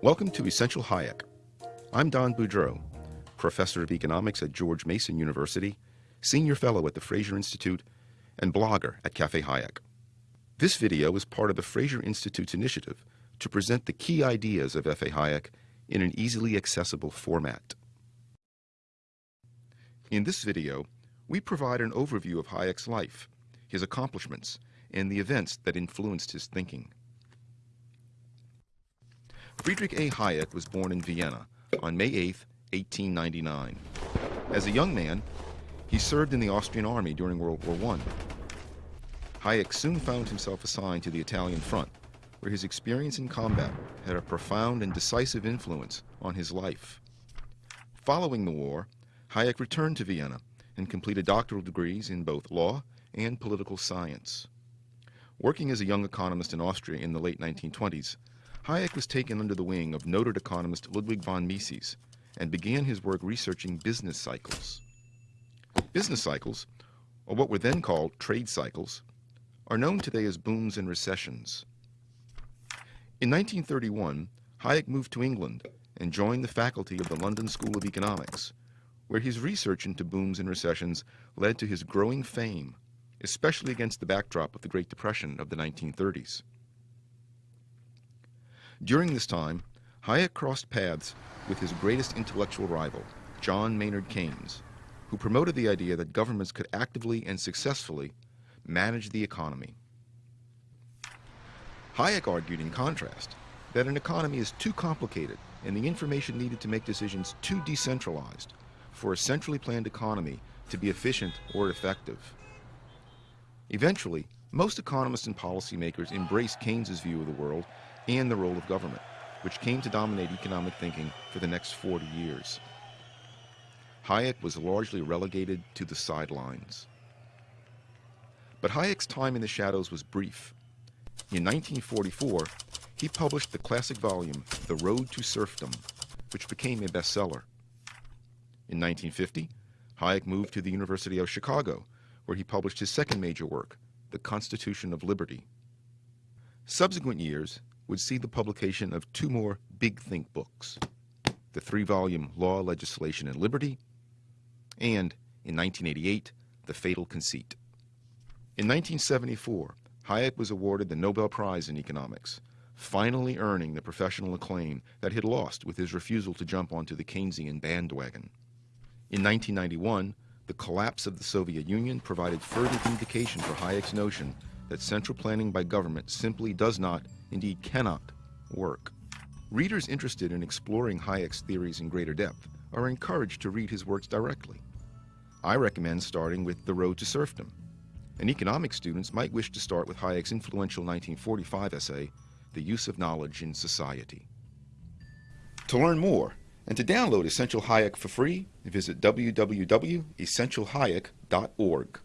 Welcome to Essential Hayek. I'm Don Boudreaux, professor of economics at George Mason University, senior fellow at the Fraser Institute, and blogger at Cafe Hayek. This video is part of the Fraser Institute's initiative to present the key ideas of F.A. Hayek in an easily accessible format. In this video, we provide an overview of Hayek's life, his accomplishments, and the events that influenced his thinking. Friedrich A. Hayek was born in Vienna on May 8, 1899. As a young man, he served in the Austrian army during World War I. Hayek soon found himself assigned to the Italian front, where his experience in combat had a profound and decisive influence on his life. Following the war, Hayek returned to Vienna and completed doctoral degrees in both law and political science. Working as a young economist in Austria in the late 1920s, Hayek was taken under the wing of noted economist Ludwig von Mises and began his work researching business cycles. Business cycles, or what were then called trade cycles, are known today as booms and recessions. In 1931, Hayek moved to England and joined the faculty of the London School of Economics, where his research into booms and recessions led to his growing fame, especially against the backdrop of the Great Depression of the 1930s. During this time, Hayek crossed paths with his greatest intellectual rival, John Maynard Keynes, who promoted the idea that governments could actively and successfully manage the economy. Hayek argued, in contrast, that an economy is too complicated and the information needed to make decisions too decentralized for a centrally planned economy to be efficient or effective. Eventually, most economists and policymakers embraced Keynes's view of the world and the role of government, which came to dominate economic thinking for the next 40 years. Hayek was largely relegated to the sidelines. But Hayek's time in the shadows was brief. In 1944, he published the classic volume, The Road to Serfdom, which became a bestseller. In 1950, Hayek moved to the University of Chicago, where he published his second major work, The Constitution of Liberty. Subsequent years would see the publication of two more big think books the three volume Law, Legislation, and Liberty, and, in 1988, The Fatal Conceit. In 1974, Hayek was awarded the Nobel Prize in Economics, finally earning the professional acclaim that he had lost with his refusal to jump onto the Keynesian bandwagon. In 1991, the collapse of the Soviet Union provided further vindication for Hayek's notion that central planning by government simply does not indeed cannot, work. Readers interested in exploring Hayek's theories in greater depth are encouraged to read his works directly. I recommend starting with The Road to Serfdom, and economics students might wish to start with Hayek's influential 1945 essay, The Use of Knowledge in Society. To learn more and to download Essential Hayek for free, visit www.essentialhayek.org.